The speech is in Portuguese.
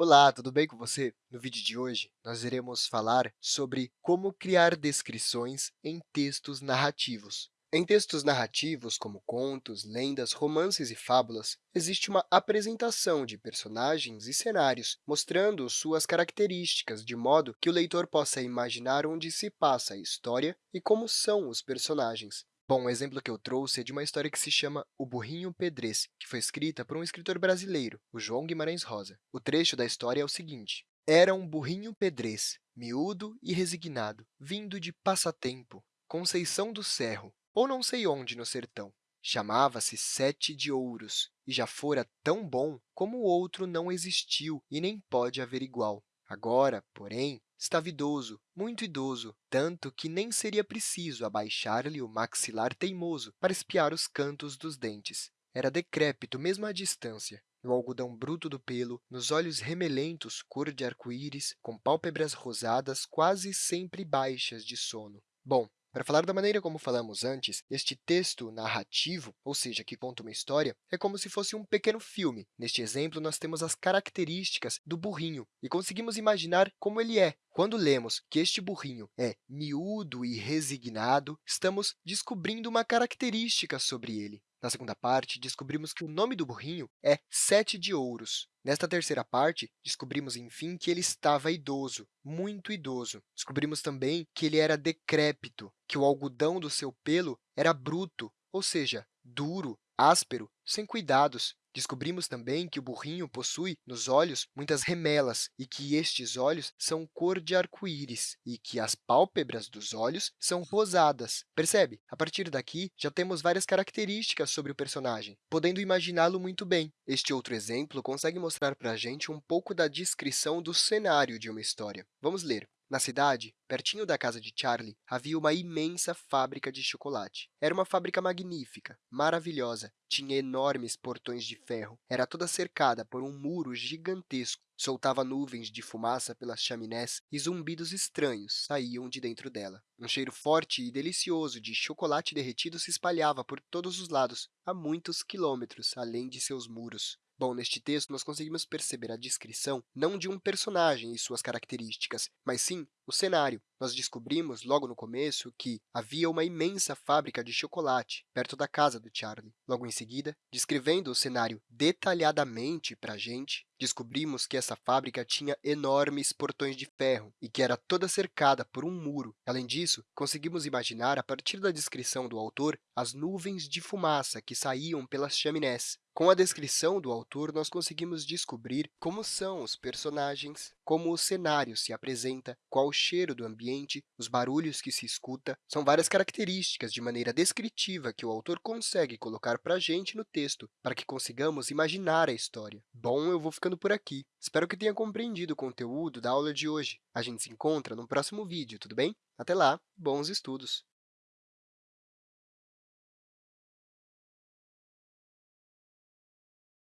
Olá, tudo bem com você? No vídeo de hoje, nós iremos falar sobre como criar descrições em textos narrativos. Em textos narrativos, como contos, lendas, romances e fábulas, existe uma apresentação de personagens e cenários, mostrando suas características, de modo que o leitor possa imaginar onde se passa a história e como são os personagens. Bom, o exemplo que eu trouxe é de uma história que se chama O Burrinho Pedrez, que foi escrita por um escritor brasileiro, o João Guimarães Rosa. O trecho da história é o seguinte. Era um burrinho pedrez, miúdo e resignado, vindo de passatempo, Conceição do Cerro, ou não sei onde no sertão. Chamava-se Sete de Ouros, e já fora tão bom como o outro não existiu e nem pode haver igual. Agora, porém, estava idoso, muito idoso, tanto que nem seria preciso abaixar-lhe o maxilar teimoso para espiar os cantos dos dentes. Era decrépito mesmo à distância, no algodão bruto do pelo, nos olhos remelentos cor de arco-íris, com pálpebras rosadas quase sempre baixas de sono. Bom, para falar da maneira como falamos antes, este texto narrativo, ou seja, que conta uma história, é como se fosse um pequeno filme. Neste exemplo, nós temos as características do burrinho e conseguimos imaginar como ele é. Quando lemos que este burrinho é miúdo e resignado, estamos descobrindo uma característica sobre ele. Na segunda parte, descobrimos que o nome do burrinho é Sete de Ouros. Nesta terceira parte, descobrimos, enfim, que ele estava idoso, muito idoso. Descobrimos também que ele era decrépito, que o algodão do seu pelo era bruto, ou seja, duro, áspero, sem cuidados. Descobrimos também que o burrinho possui nos olhos muitas remelas e que estes olhos são cor de arco-íris e que as pálpebras dos olhos são rosadas. Percebe? A partir daqui, já temos várias características sobre o personagem, podendo imaginá-lo muito bem. Este outro exemplo consegue mostrar para a gente um pouco da descrição do cenário de uma história. Vamos ler. Na cidade, pertinho da casa de Charlie, havia uma imensa fábrica de chocolate. Era uma fábrica magnífica, maravilhosa, tinha enormes portões de ferro, era toda cercada por um muro gigantesco, soltava nuvens de fumaça pelas chaminés e zumbidos estranhos saíam de dentro dela. Um cheiro forte e delicioso de chocolate derretido se espalhava por todos os lados, a muitos quilômetros além de seus muros. Bom, neste texto, nós conseguimos perceber a descrição não de um personagem e suas características, mas sim o cenário. Nós descobrimos, logo no começo, que havia uma imensa fábrica de chocolate perto da casa do Charlie. Logo em seguida, descrevendo o cenário detalhadamente para a gente, descobrimos que essa fábrica tinha enormes portões de ferro e que era toda cercada por um muro. Além disso, conseguimos imaginar, a partir da descrição do autor, as nuvens de fumaça que saíam pelas chaminés. Com a descrição do autor, nós conseguimos descobrir como são os personagens, como o cenário se apresenta, qual cheiro do ambiente, os barulhos que se escuta. São várias características de maneira descritiva que o autor consegue colocar para a gente no texto, para que consigamos imaginar a história. Bom, eu vou ficando por aqui. Espero que tenha compreendido o conteúdo da aula de hoje. A gente se encontra no próximo vídeo, tudo bem? Até lá, bons estudos!